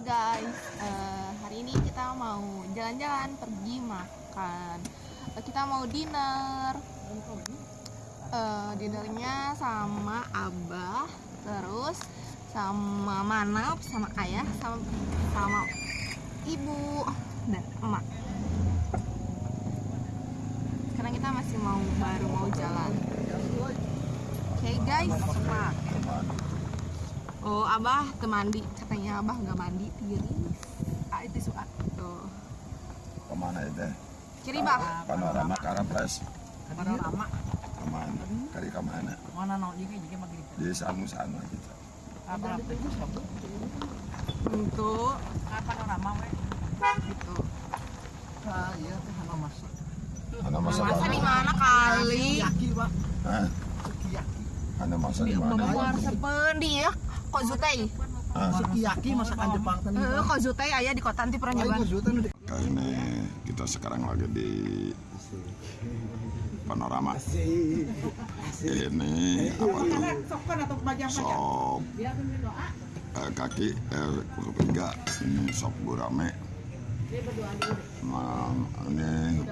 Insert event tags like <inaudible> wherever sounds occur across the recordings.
guys, Eh, hari ini kita mau jalan-jalan pergi makan. Eh, kita mau dinner. Eh, dinernya sama abah, terus sama manap, sama ayah, sama sama ibu dan emak. Sekarang kita masih mau baru mau jalan. Oke guys, Oh, abah temandi, katanya abah nggak mandi tiris. Ah itu suat. Tuh. Ke mana itu? Kiri bah. Panorama Karapres. panorama Ke mana? Kari ke mana? mana nau juga juga maghrib Di Sanu-Sanu gitu. apa apa itu Untuk ah panorama we gitu. ah iya teh hana masak Mana masa Masa di mana? mana kali? yaki pak Hah? sukiyaki Mana masa di mana? sepen dia. Kok Zutei? Hah? sukiyaki masakan Jepang kan Eh, kok Zutei ayah di kota nanti pernah nyoba. Kali ini kita sekarang lagi di panorama. Ini apa tuh? Sop eh, kaki eh, tiga ini sop gurame. Nah, ini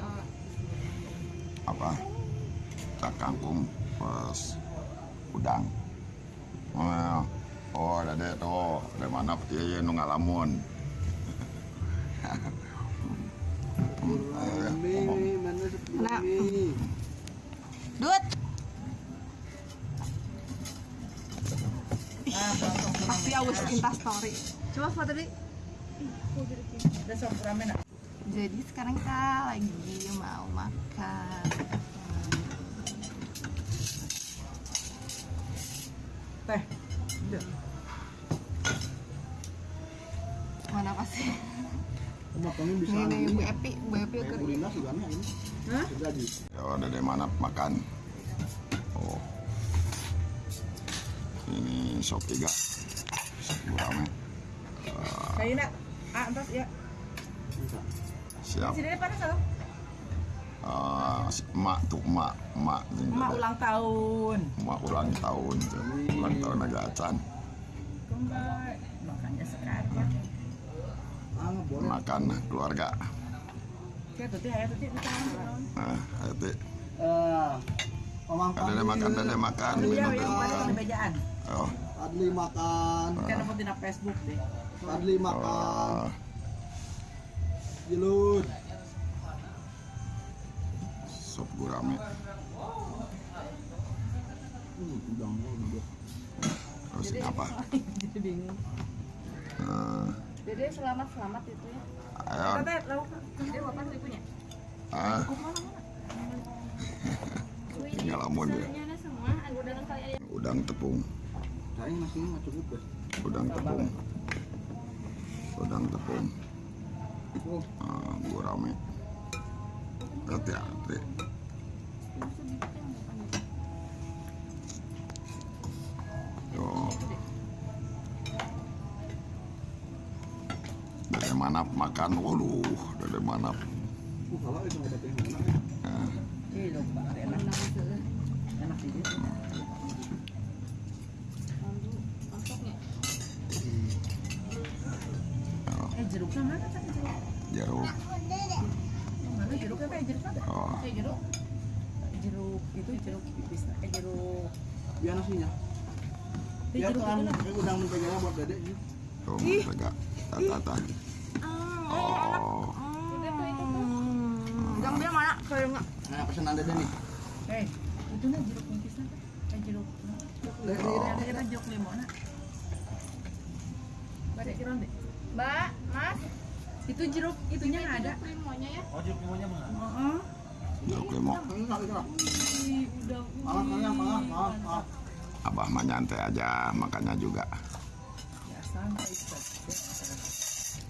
apa? Tak kangkung plus udang. Oh, oh ada deh tuh, dari mana dia nu ngalamun. Eh, ngomong. Nah. Dut. Pasti awes insta story. Coba foto deh. Jadi sekarang kita lagi mau makan. teh Makannya bisa Ini Bu Epi, Bu Epi ke Kulina sih ini. Hah? Jadi. Ya ada dari mana makan. Oh. Ini sop tiga. Sop gurame. nak ah entas ya Siap. sini panas loh Ah, emak tuh emak emak emak ulang tahun emak ulang tahun tuh. ulang tahun agak acan kembali makanya sekarang. Makan keluarga. Ya nah itu Eh, ada makan ada makan minum yang ada mana makan oh. Adli makan. kan dapat di Facebook deh. Adli makan. oh Jilut. sop gurame. Hmm, udang udah. terus apa <laughs> jadi bingung Dede selamat selamat itu ya. ayo teh lauk Dede apa ibunya? ah. Tinggal lamun kali ayam. udang tepung. Saya masih nggak cukup deh. udang tepung. Udang tepung. Oh, ah, gurame hati-hati enak enak sih dia oh, eh jeruknya mana kan jeruk? Jeruk. mana jeruknya kayak jeruk apa? Oh, kayak jeruk. Jeruk itu jeruk pipis eh jeruk. Biar nasinya. itu jeruk kan itu lah. Kayak udang mentega buat dedek gitu. tuh mentega. Tata Oh, Gang dia mana? Kayak enggak. Nah, pesanan dedek nih. eh itu nah jeruk nipisnya kan eh jeruk ada jeruk limau nak Pada kira deh Mbak, Mas, itu jeruk itunya nggak ada limonya ya. oh jeruk limau. Udah Malah, malah, malah, malah, malah. Abah mah nyantai aja, makannya juga. ya santai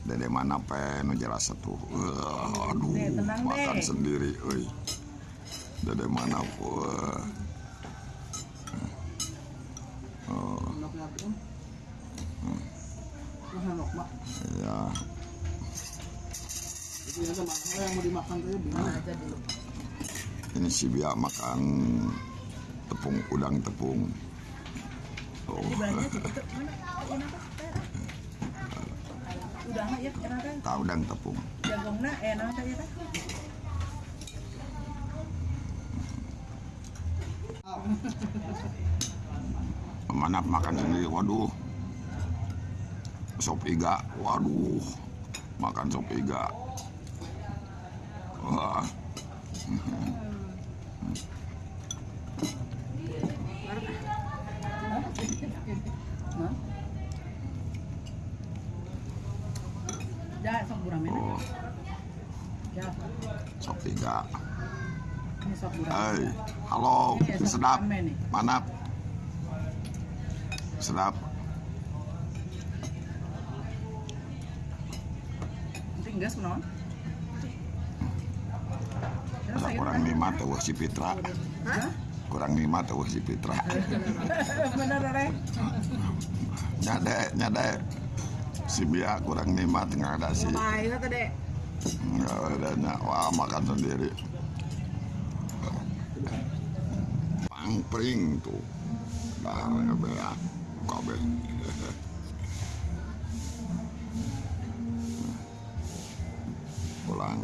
Dari mana pe nu jelas tuh. Uh, aduh, Deh, tenang, makan deh. sendiri, euy. Dari mana wah. Oh, ya. Ini si Bia makan tepung udang tepung. Oh, Apa? ya enak kan tahu dan tepung. jagungna enak kan ya kan Mana makan sendiri, waduh. Sop iga, waduh. Makan sop iga. Wah, Hah? Ya, sok gurame. oh, Ya, Hei, halo, sedap. Mana? Sedap. Asa sayur kurang nikmat tuh si Fitra. Kurang nikmat tuh si Fitra. Bener, Rek. Nyade, nyade. Si Bia kurang nikmat nggak ada si. Baik. Nggak ada nya- Wah makan sendiri. Pangpring tuh. Dah bea. Kabe. Pulang.